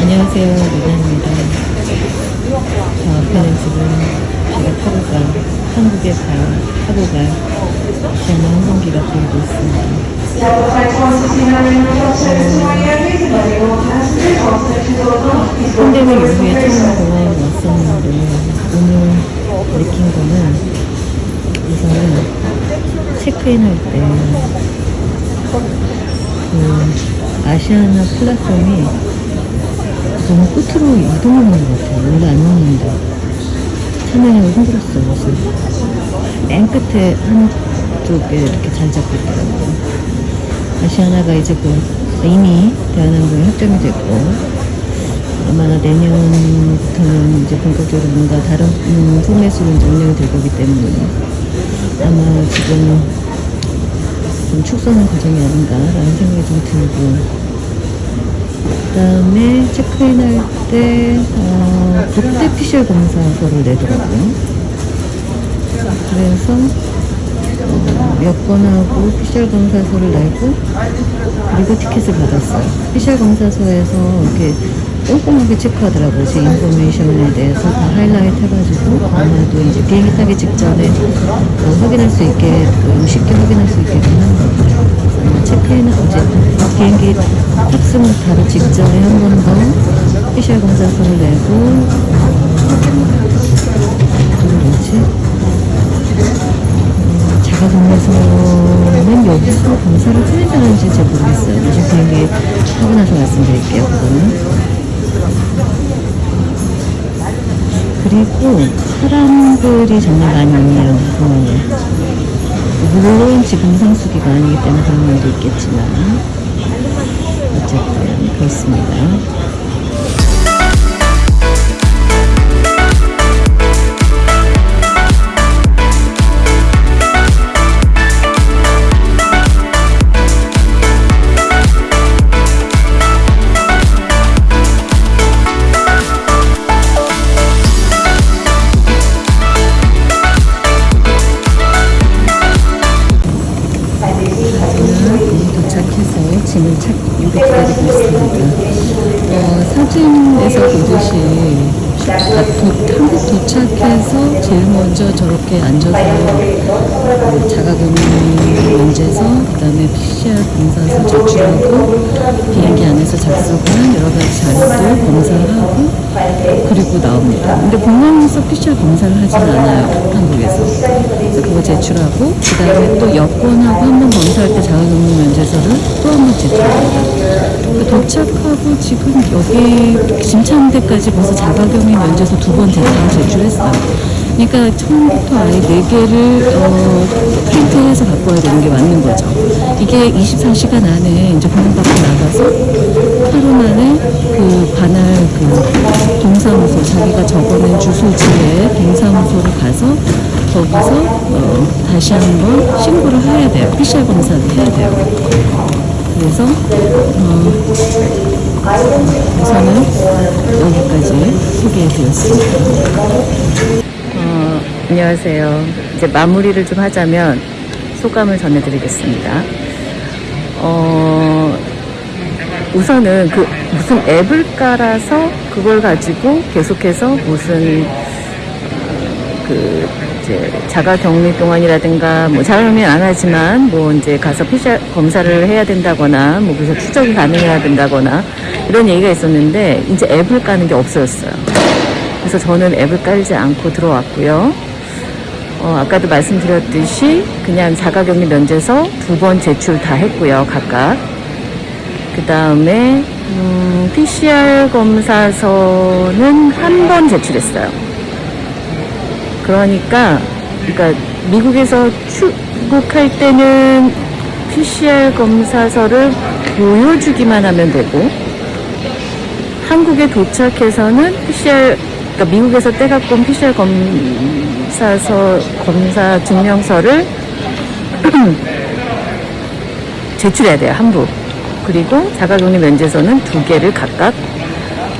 안녕하세요, 리나입니다. 저 앞에는 지금 제가 타고 갈, 한국에 갈, 타고 갈 저는 항공기가 돌고 있습니다. pandemic 이후에 처음 공항에 왔었는데 오늘 느낀 거는 우선은 체크인 할때 그 아시아나 플랫폼이 너무 끝으로 이동하는 것 같아요. 원래 안 오는데. 참여하기 힘들었어요, 무슨. 맨 끝에 한쪽에 이렇게 잘 잡고 있더라고요. 아시아나가 이제 그 이미 대한항공에 확정이 됐고, 아마 내년부터는 이제 본격적으로 뭔가 다른 음, 포맷으로 운영이 될 거기 때문에 아마 지금 좀 축소하는 과정이 아닌가라는 생각이 좀 들고 그 다음에 체크인 할때 어, 그때 PCR 검사서를 내더라고요. 그래서 어, 여권하고 PCR 검사서를 내고 그리고 티켓을 받았어요. PCR 검사서에서 이렇게 꼼꼼하게 체크하더라고요. 제 인포메이션에 대해서 다 하이라이트 해가지고 아마도 이제 비행기 타기 직전에 어, 확인할 수 있게 그 쉽게 확인할 수 있게 하는 거죠. 아마 체크인은 어제 비행기 탑승 바로 직전에 한 번 더 PCR 검사서를 내고? 음, 자가격리소는 여기서 검사를 해야되는지 잘 모르겠어요. 나중에 비행기 나서 말씀드릴게요. 그거는. 그리고 사람들이 정말 많이 오네요. 공항에. 물론 지금 상수기가 아니기 때문에 그런 면도 있겠지만 어쨌든 그렇습니다. 도착해서 제일 먼저 저렇게 앉아서 그 자가격리 문제서 그 다음에 PCR 검사서 제출하고 비행기 안에서 작성한 여러 가지 자료들 검사하고 그리고 나옵니다. 근데 공항에서 PCR 검사를 하진 않아요. 한국에서. 그래서 그거 제출하고 그 다음에 또 여권하고 한 번 검사할 때 자가격리 면제서를 또 한 번 제출합니다. 그 도착하고 지금 여기 짐 찾는 데까지 벌써 자가격리 면제서 두 번 제출했어요. 그러니까 처음부터 아예 네 개를 어, 프린트해서 갖고 와야 되는 게 맞는 거죠. 이게 24시간 안에 이제 공항 밖에 나가서 하루 만에 그 관할 동사무소를 가서 거기서 어, 다시 한번 신고를 해야 돼요. PCR 검사를 해야 돼요. 그래서 어, 우선은 여기까지 소개해드렸습니다. 어, 안녕하세요. 이제 마무리를 좀 하자면 소감을 전해드리겠습니다. 어, 우선은 그 무슨 앱을 깔아서 그걸 가지고 계속해서 무슨 어, 그 이제 자가 격리 동안이라든가 뭐 자가 격리 안 하지만 뭐 이제 가서 PCR 검사를 해야 된다거나 뭐 그래서 추적이 가능해야 된다거나 이런 얘기가 있었는데 이제 앱을 까는 게 없어졌어요. 그래서 저는 앱을 깔지 않고 들어왔고요. 어, 아까도 말씀드렸듯이 그냥 자가격리 면제서 두 번 제출 다 했고요, 각각. 그 다음에 음, PCR 검사서는 한 번 제출했어요. 그러니까, 그러니까 미국에서 출국할 때는 PCR 검사서를 보여주기만 하면 되고, 한국에 도착해서는 PCR, 그러니까 미국에서 떼갖고 온 PCR 검사서, 검사 증명서를 제출해야 돼요, 한 부. 그리고 자가격리 면제서는 두 개를 각각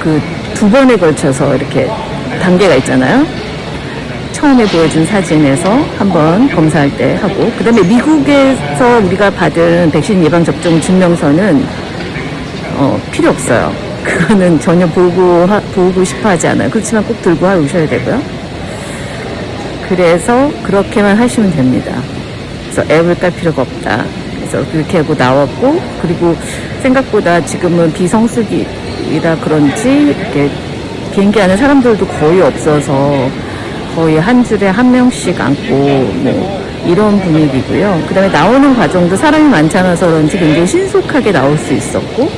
그 두 번에 걸쳐서 이렇게 단계가 있잖아요. 처음에 보여준 사진에서 한번 검사할 때 하고 그 다음에 미국에서 우리가 받은 백신 예방 접종 증명서는 어, 필요 없어요. 그거는 전혀 보고 하- 보고 싶어 하지 않아요. 그렇지만 꼭 들고 오셔야 되고요. 그래서 그렇게만 하시면 됩니다. 그래서 앱을 깔 필요가 없다. 그래서 그렇게 하고 나왔고 그리고 생각보다 지금은 비성수기라 그런지 이렇게 비행기 안에 사람들도 거의 없어서 거의 한 줄에 한 명씩 앉고 뭐 이런 분위기고요. 그 다음에 나오는 과정도 사람이 많지 않아서 그런지 굉장히 신속하게 나올 수 있었고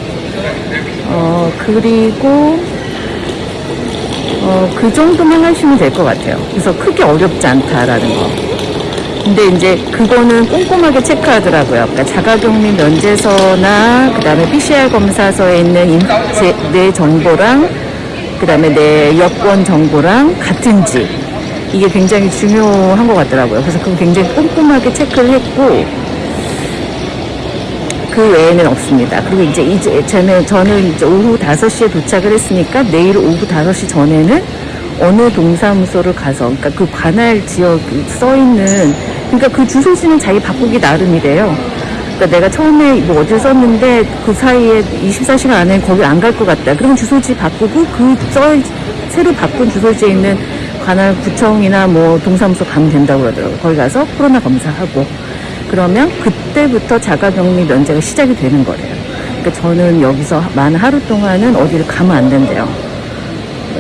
어 그리고 어, 그 정도만 하시면 될 것 같아요. 그래서 크게 어렵지 않다라는 거. 근데 이제 그거는 꼼꼼하게 체크하더라고요. 그러니까 자가격리 면제서나 그 다음에 PCR 검사서에 있는 인- 제- 내 정보랑 그 다음에 내 여권 정보랑 같은지 이게 굉장히 중요한 것 같더라고요. 그래서 그거 굉장히 꼼꼼하게 체크를 했고 그 외에는 없습니다. 그리고 이제 이제 저는 저는 이제 오후 5시에 도착을 했으니까 내일 오후 5시 전에는 어느 동사무소를 가서 그러니까 그 관할 지역 써 있는 그러니까 그 주소지는 자기 바꾸기 나름이래요. 그러니까 내가 처음에 뭐 어디를 썼는데 그 사이에 24시간 안에 거기 안 갈 것 같다. 그럼 주소지 바꾸고 그 써 새로 바꾼 주소지에 있는 관할 구청이나 뭐 동사무소 가면 된다고 그러더라고요. 거기 가서 코로나 검사하고 그러면 그때부터 자가격리 면제가 시작이 되는 거래요. 그러니까 저는 여기서 만 하루 동안은 어디를 가면 안 된대요.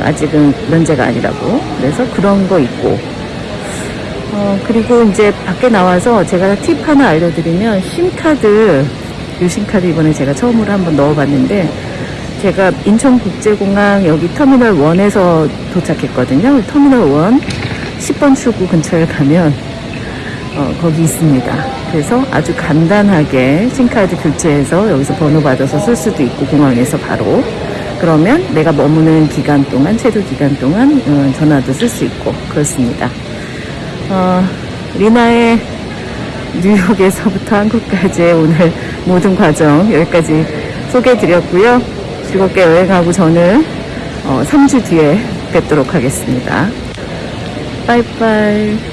아직은 면제가 아니라고. 그래서 그런 거 있고. 어, 그리고 이제 밖에 나와서 제가 팁 하나 알려드리면 심카드, 유심카드 이번에 제가 처음으로 한번 넣어봤는데 제가 인천국제공항 여기 터미널 1에서 도착했거든요. 터미널 1 10번 출구 근처에 가면 어, 거기 있습니다. 그래서 아주 간단하게 심카드 교체해서 여기서 번호 받아서 쓸 수도 있고 공항에서 바로 그러면 내가 머무는 기간 동안 최도 기간 동안 어, 전화도 쓸 수 있고 그렇습니다. 어, 리나의 뉴욕에서부터 한국까지의 오늘 모든 과정 여기까지 소개해 드렸고요. 즐겁게 여행하고 저는 어, 3주 뒤에 뵙도록 하겠습니다. 빠이빠이.